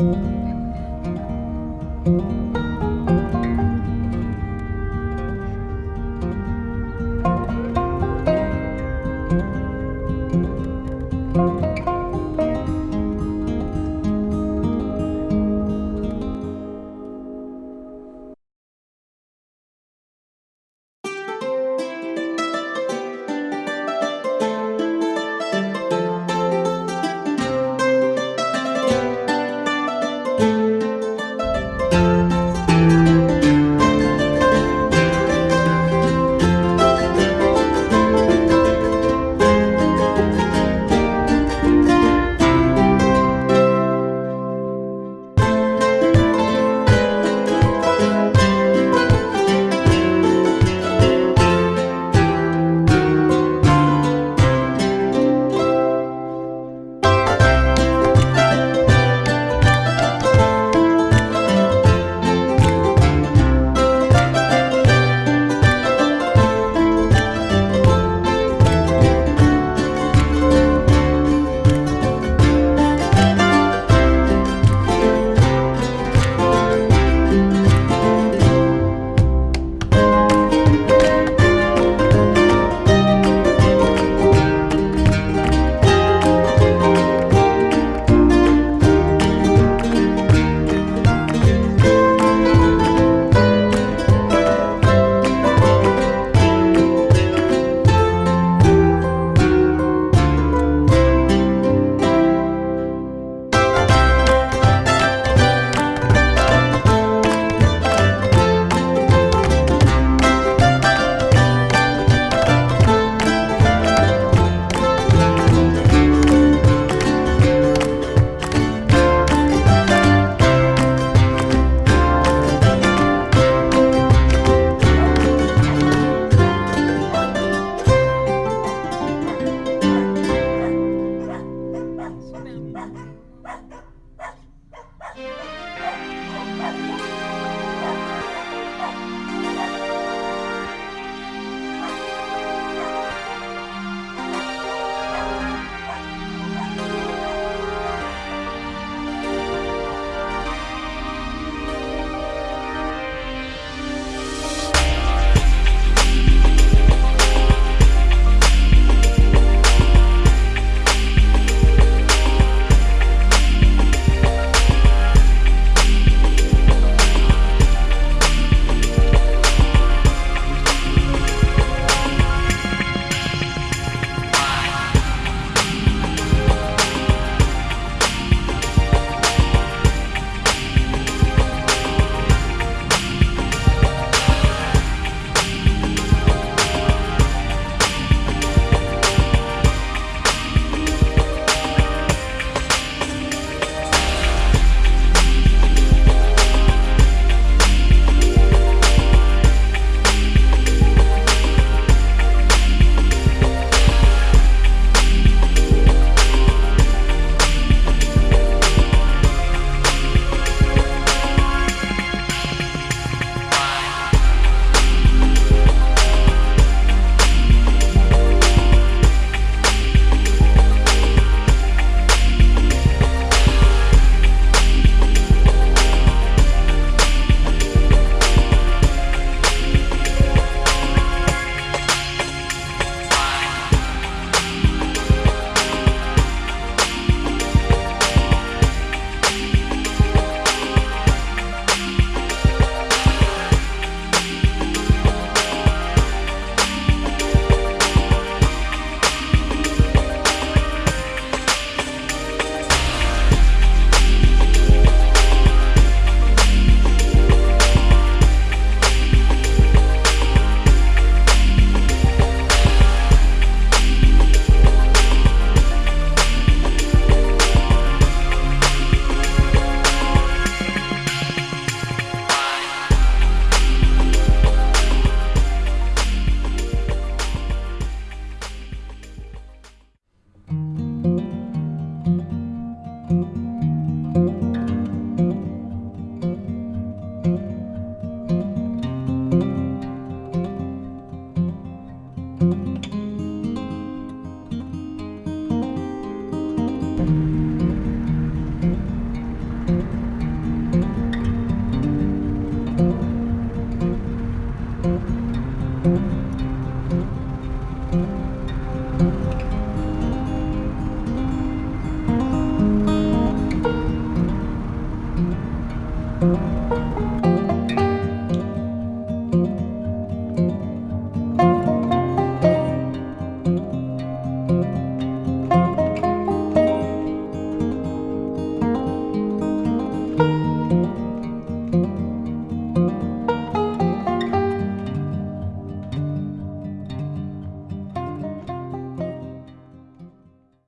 Música